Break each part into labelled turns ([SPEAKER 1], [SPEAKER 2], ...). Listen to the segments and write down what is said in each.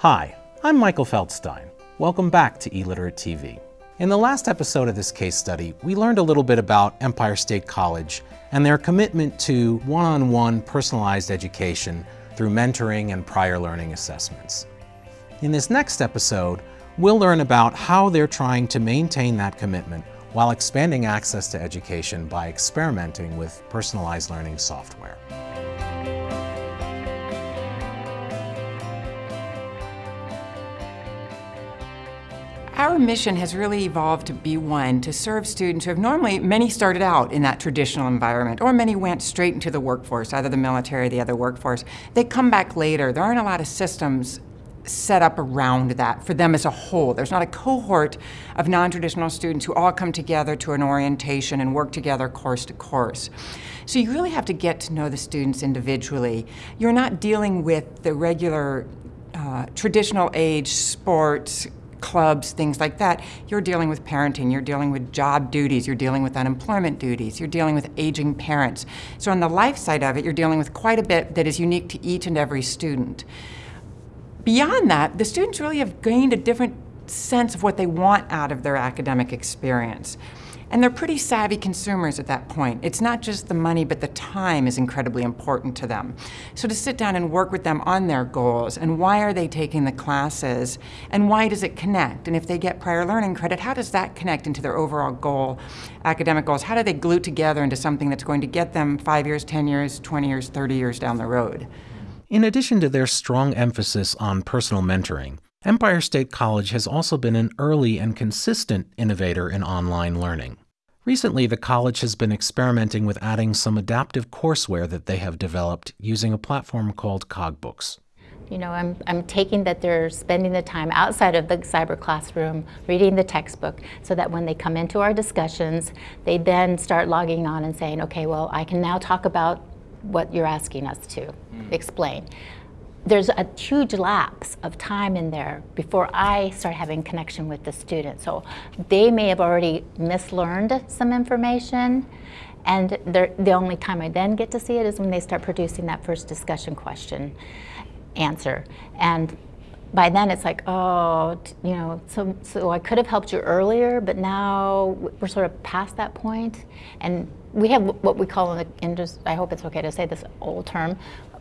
[SPEAKER 1] Hi, I'm Michael Feldstein. Welcome back to eLiterate TV. In the last episode of this case study, we learned a little bit about Empire State College and their commitment to one-on-one -on -one personalized education through mentoring and prior learning assessments. In this next episode, we'll learn about how they're trying to maintain that commitment while expanding access to education by experimenting with personalized learning software.
[SPEAKER 2] Our mission has really evolved to be one to serve students who have normally, many started out in that traditional environment, or many went straight into the workforce, either the military or the other workforce. They come back later. There aren't a lot of systems set up around that for them as a whole. There's not a cohort of non-traditional students who all come together to an orientation and work together course to course. So you really have to get to know the students individually. You're not dealing with the regular uh, traditional age sports, clubs, things like that, you're dealing with parenting, you're dealing with job duties, you're dealing with unemployment duties, you're dealing with aging parents. So on the life side of it, you're dealing with quite a bit that is unique to each and every student. Beyond that, the students really have gained a different sense of what they want out of their academic experience. And they're pretty savvy consumers at that point. It's not just the money, but the time is incredibly important to them. So to sit down and work with them on their goals and why are they taking the classes and why does it connect? And if they get prior learning credit, how does that connect into their overall goal, academic goals? How do they glue together into something that's going to get them five years, 10 years, 20 years, 30 years down the road?
[SPEAKER 1] In addition to their strong emphasis on personal mentoring, Empire State College has also been an early and consistent innovator in online learning. Recently, the college has been experimenting with adding some adaptive courseware that they have developed using a platform called CogBooks.
[SPEAKER 3] You know, I'm, I'm taking that they're spending the time outside of the cyber classroom, reading the textbook, so that when they come into our discussions, they then start logging on and saying, okay, well, I can now talk about what you're asking us to mm. explain there's a huge lapse of time in there before I start having connection with the student. So they may have already mislearned some information and the only time I then get to see it is when they start producing that first discussion question answer. And by then it's like, oh, you know, so, so I could have helped you earlier, but now we're sort of past that point. And we have what we call, in, the, in I hope it's okay to say this old term,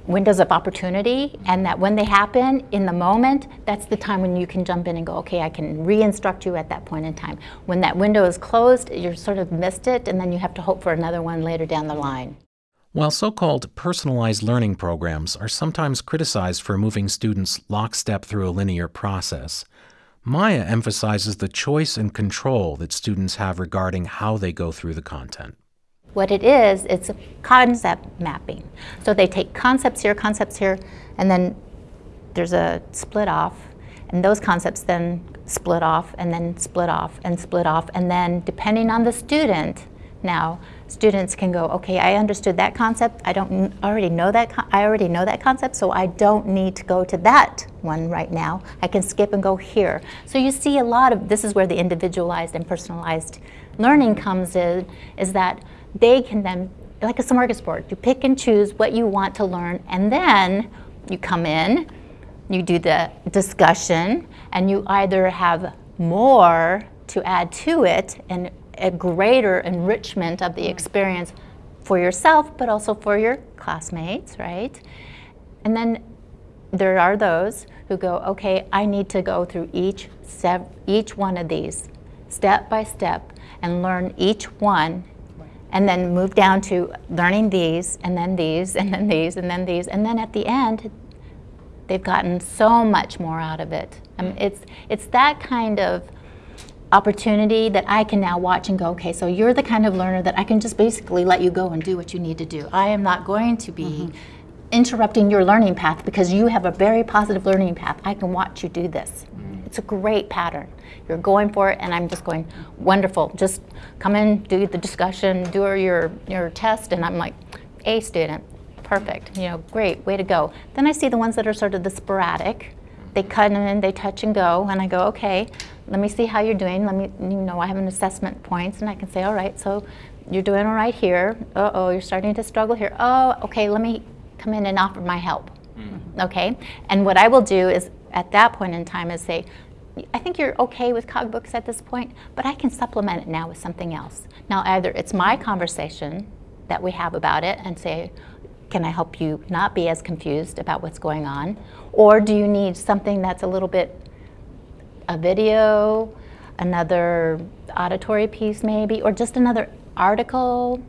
[SPEAKER 3] windows of opportunity and that when they happen in the moment, that's the time when you can jump in and go, okay, I can re-instruct you at that point in time. When that window is closed, you're sort of missed it and then you have to hope for another one later down the line.
[SPEAKER 1] While so-called personalized learning programs are sometimes criticized for moving students lockstep through a linear process, Maya emphasizes the choice and control that students have regarding how they go through the content.
[SPEAKER 3] What it is, it's a concept mapping. So they take concepts here, concepts here, and then there's a split off, and those concepts then split off, and then split off, and split off, and then depending on the student, now students can go, okay, I understood that concept. I don't already know that. I already know that concept, so I don't need to go to that one right now. I can skip and go here. So you see a lot of this is where the individualized and personalized learning comes in. Is that they can then, like a smorgasbord, you pick and choose what you want to learn, and then you come in, you do the discussion, and you either have more to add to it and a greater enrichment of the mm-hmm. experience for yourself, but also for your classmates, right? And then there are those who go, okay, I need to go through each, each one of these step by step and learn each one and then move down to learning these, and then these, and then these, and then these, and then at the end, they've gotten so much more out of it. I mean, it's, it's that kind of opportunity that I can now watch and go, okay, so you're the kind of learner that I can just basically let you go and do what you need to do. I am not going to be mm -hmm. interrupting your learning path because you have a very positive learning path. I can watch you do this. It's a great pattern. You're going for it, and I'm just going, wonderful. Just come in, do the discussion, do your, your test, and I'm like, A student, perfect, you know, great, way to go. Then I see the ones that are sort of the sporadic. They cut in, they touch and go, and I go, okay, let me see how you're doing. Let me, you know, I have an assessment points, and I can say, all right, so you're doing all right here. Uh-oh, you're starting to struggle here. Oh, okay, let me come in and offer my help. Mm. Okay, and what I will do is at that point in time is say, I think you're okay with CogBooks at this point, but I can supplement it now with something else. Now either it's my conversation that we have about it and say, can I help you not be as confused about what's going on? Or do you need something that's a little bit a video, another auditory piece maybe, or just another article?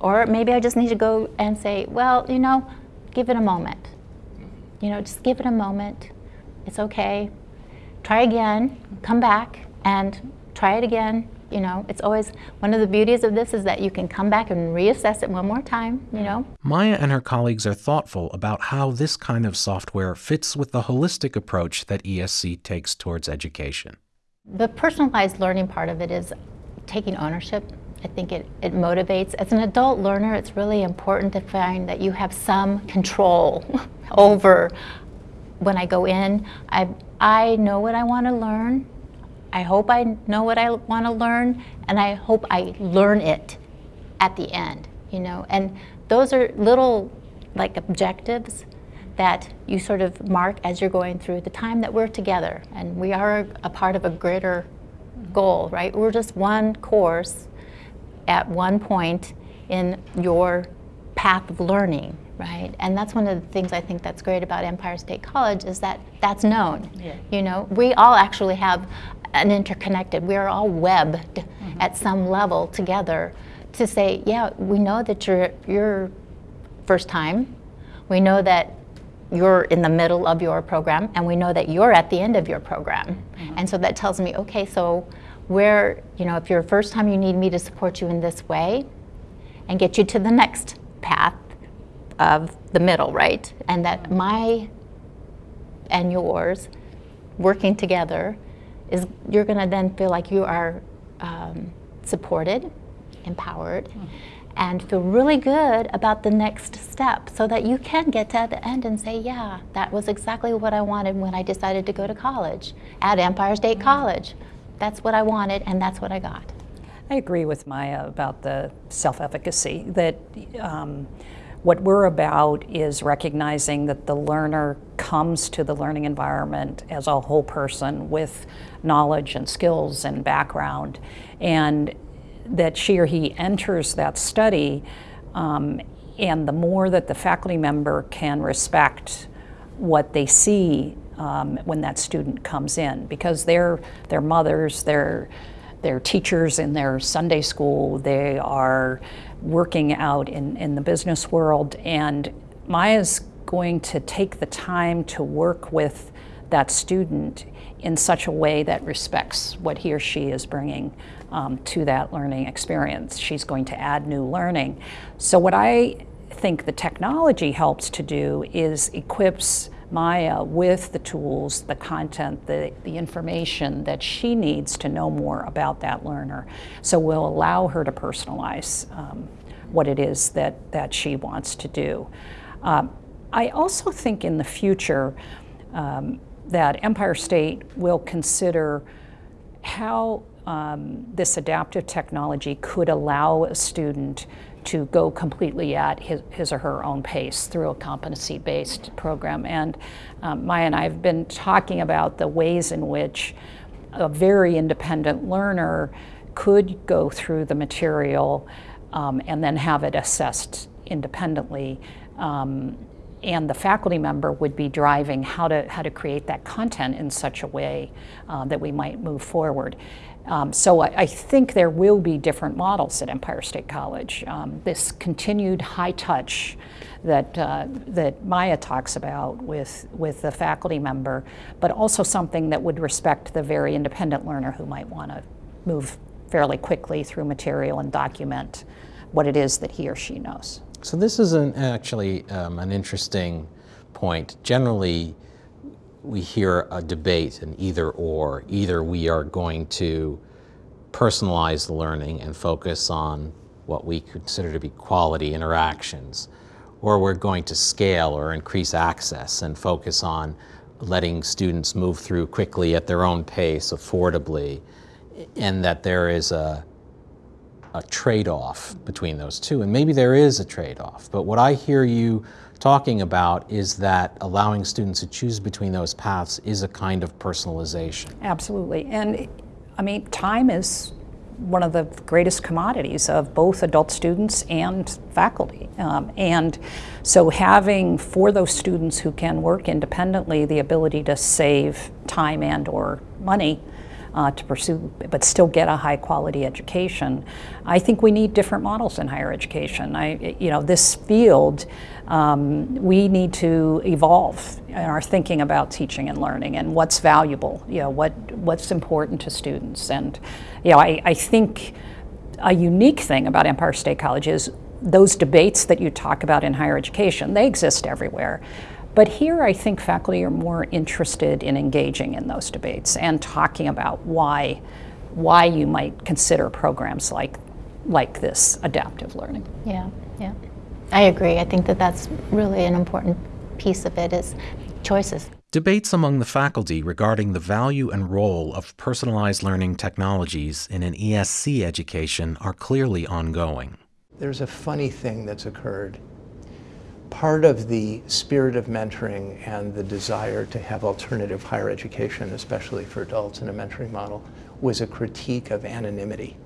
[SPEAKER 3] Or maybe I just need to go and say, well, you know, give it a moment. You know, just give it a moment. It's okay. Try again, come back and try it again. You know, it's always one of the beauties of this is that you can come back and reassess it one more time, you know.
[SPEAKER 1] Maya and her colleagues are thoughtful about how this kind of software fits with the holistic approach that ESC takes towards education.
[SPEAKER 3] The personalized learning part of it is taking ownership. I think it, it motivates. As an adult learner, it's really important to find that you have some control over when I go in. I, I know what I want to learn. I hope I know what I want to learn, and I hope I learn it at the end, you know. And those are little, like, objectives that you sort of mark as you're going through the time that we're together. And we are a part of a greater goal, right? We're just one course at one point in your path of learning, right? And that's one of the things I think that's great about Empire State College is that that's known. Yeah. You know, we all actually have an interconnected. We are all webbed mm -hmm. at some level together to say, yeah, we know that you're you're first time. We know that you're in the middle of your program, and we know that you're at the end of your program. Mm -hmm. And so that tells me, okay, so where you know, if you're first time, you need me to support you in this way, and get you to the next path of the middle, right? And that my and yours working together is you're going to then feel like you are um, supported, empowered, mm. and feel really good about the next step so that you can get to the end and say, yeah, that was exactly what I wanted when I decided to go to college at Empire State mm. College. That's what I wanted and that's what I got.
[SPEAKER 4] I agree with Maya about the self-efficacy, that um, what we're about is recognizing that the learner comes to the learning environment as a whole person with knowledge and skills and background, and that she or he enters that study, um, and the more that the faculty member can respect what they see um, when that student comes in, because they're their mothers, they're they're teachers in their Sunday school, they are working out in, in the business world. And Maya's going to take the time to work with that student in such a way that respects what he or she is bringing um, to that learning experience. She's going to add new learning. So what I think the technology helps to do is equips Maya with the tools, the content, the, the information that she needs to know more about that learner. So we'll allow her to personalize um, what it is that, that she wants to do. Um, I also think in the future um, that Empire State will consider how um, this adaptive technology could allow a student to go completely at his, his or her own pace through a competency-based program. And um, Maya and I have been talking about the ways in which a very independent learner could go through the material um, and then have it assessed independently. Um, and the faculty member would be driving how to, how to create that content in such a way uh, that we might move forward. Um, so I, I, think there will be different models at Empire State College. Um, this continued high touch that, uh, that Maya talks about with, with the faculty member, but also something that would respect the very independent learner who might want to move fairly quickly through material and document what it is that he or she knows.
[SPEAKER 1] So this is an, actually um, an interesting point. Generally, we hear a debate, an either or. Either we are going to personalize the learning and focus on what we consider to be quality interactions, or we're going to scale or increase access and focus on letting students move through quickly at their own pace, affordably, and that there is a a trade-off between those two, and maybe there is a trade-off. But what I hear you talking about is that allowing students to choose between those paths is a kind of personalization.
[SPEAKER 4] Absolutely. And I mean, time is one of the greatest commodities of both adult students and faculty. Um, and so having for those students who can work independently the ability to save time and or money uh, to pursue, but still get a high quality education. I think we need different models in higher education. I, you know, this field, um, we need to evolve in our thinking about teaching and learning and what's valuable, you know, what, what's important to students. And, you know, I, I think a unique thing about Empire State College is those debates that you talk about in higher education, they exist everywhere. But here I think faculty are more interested in engaging in those debates and talking about why, why you might consider programs like, like this adaptive learning.
[SPEAKER 3] Yeah, yeah. I agree. I think that that's really an important piece of it is choices.
[SPEAKER 1] Debates among the faculty regarding the value and role of personalized learning technologies in an ESC education are clearly ongoing.
[SPEAKER 5] There's a funny thing that's occurred part of the spirit of mentoring and the desire to have alternative higher education, especially for adults in a mentoring model, was a critique of anonymity.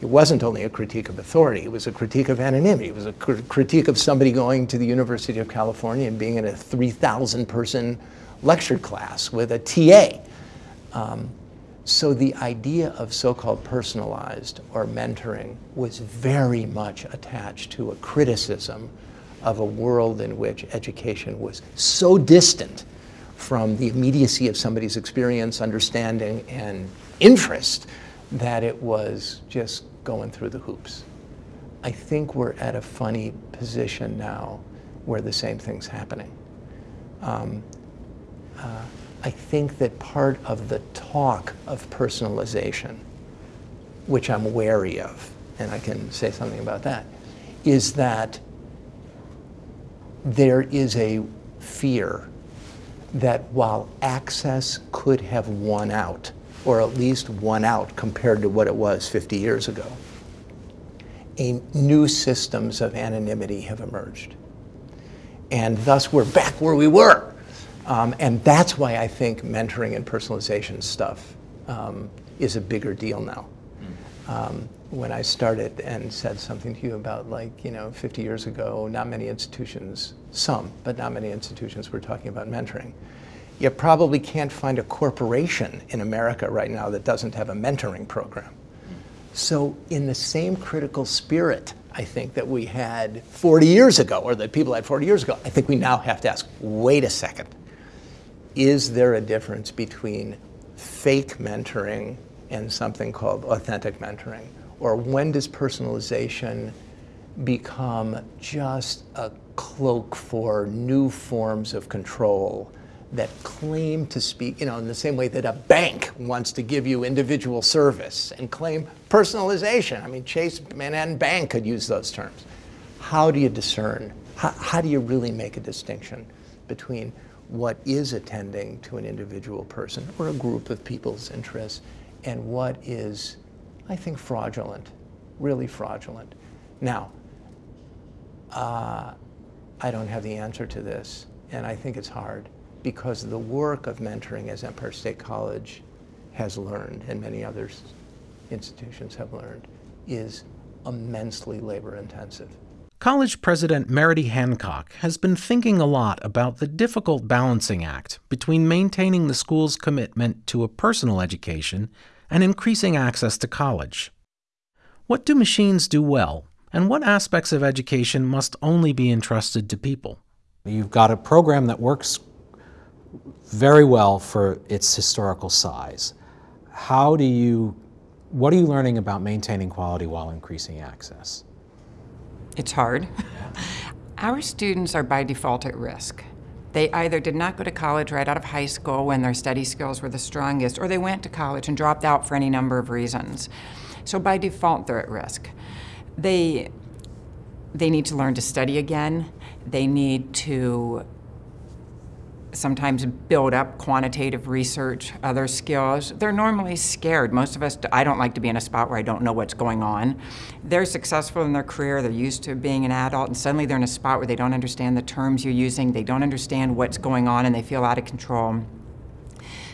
[SPEAKER 5] It wasn't only a critique of authority, it was a critique of anonymity. It was a cr critique of somebody going to the University of California and being in a 3,000 person lecture class with a TA. Um, so the idea of so-called personalized or mentoring was very much attached to a criticism of a world in which education was so distant from the immediacy of somebody's experience, understanding, and interest that it was just going through the hoops. I think we're at a funny position now where the same thing's happening. Um, uh, I think that part of the talk of personalization, which I'm wary of, and I can say something about that, is that there is a fear that while access could have won out, or at least won out compared to what it was 50 years ago, a new systems of anonymity have emerged. And thus we're back where we were. Um, and that's why I think mentoring and personalization stuff um, is a bigger deal now. Um, when I started and said something to you about like, you know, 50 years ago, not many institutions, some, but not many institutions were talking about mentoring. You probably can't find a corporation in America right now that doesn't have a mentoring program. So in the same critical spirit, I think that we had 40 years ago, or that people had 40 years ago, I think we now have to ask, wait a second, is there a difference between fake mentoring and something called authentic mentoring? Or when does personalization become just a cloak for new forms of control that claim to speak, you know, in the same way that a bank wants to give you individual service and claim personalization. I mean, Chase Manhattan Bank could use those terms. How do you discern? How, how do you really make a distinction between what is attending to an individual person or a group of people's interests and what is, I think, fraudulent, really fraudulent. Now, uh, I don't have the answer to this, and I think it's hard because the work of mentoring as Empire State College has learned, and many other institutions have learned, is immensely labor intensive.
[SPEAKER 1] College President Merodie Hancock has been thinking a lot about the difficult balancing act between maintaining the school's commitment to a personal education and increasing access to college. What do machines do well, and what aspects of education must only be entrusted to people? You've got a program that works very well for its historical size. How do you, what are you learning about maintaining quality while increasing access?
[SPEAKER 2] It's hard. Our students are by default at risk. They either did not go to college right out of high school when their study skills were the strongest, or they went to college and dropped out for any number of reasons. So by default, they're at risk. They, they need to learn to study again. They need to sometimes build up quantitative research, other skills. They're normally scared. Most of us, I don't like to be in a spot where I don't know what's going on. They're successful in their career, they're used to being an adult, and suddenly they're in a spot where they don't understand the terms you're using, they don't understand what's going on, and they feel out of control.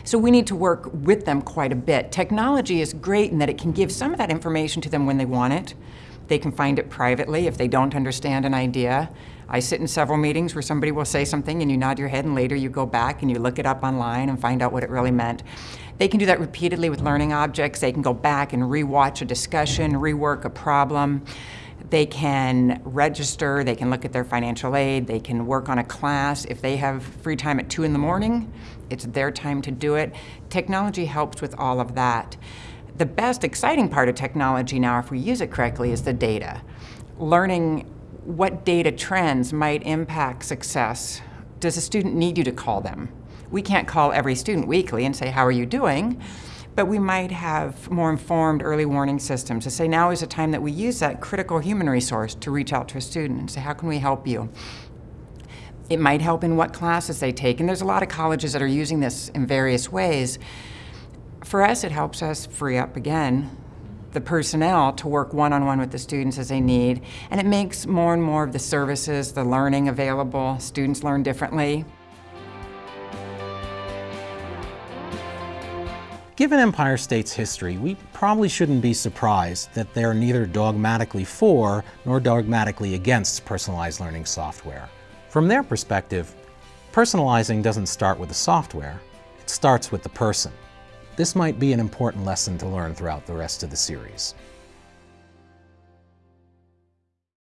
[SPEAKER 2] So we need to work with them quite a bit. Technology is great in that it can give some of that information to them when they want it. They can find it privately if they don't understand an idea. I sit in several meetings where somebody will say something and you nod your head and later you go back and you look it up online and find out what it really meant. They can do that repeatedly with learning objects. They can go back and rewatch a discussion, rework a problem. They can register, they can look at their financial aid, they can work on a class. If they have free time at 2 in the morning, it's their time to do it. Technology helps with all of that. The best exciting part of technology now, if we use it correctly, is the data. Learning what data trends might impact success. Does a student need you to call them? We can't call every student weekly and say, how are you doing? But we might have more informed early warning systems to say now is a time that we use that critical human resource to reach out to a student and say, how can we help you? It might help in what classes they take, and there's a lot of colleges that are using this in various ways. For us, it helps us free up, again, the personnel to work one-on-one -on -one with the students as they need, and it makes more and more of the services, the learning available. Students learn differently.
[SPEAKER 1] Given Empire State's history, we probably shouldn't be surprised that they're neither dogmatically for nor dogmatically against personalized learning software. From their perspective, personalizing doesn't start with the software, it starts with the person. This might be an important lesson to learn throughout the rest of the series.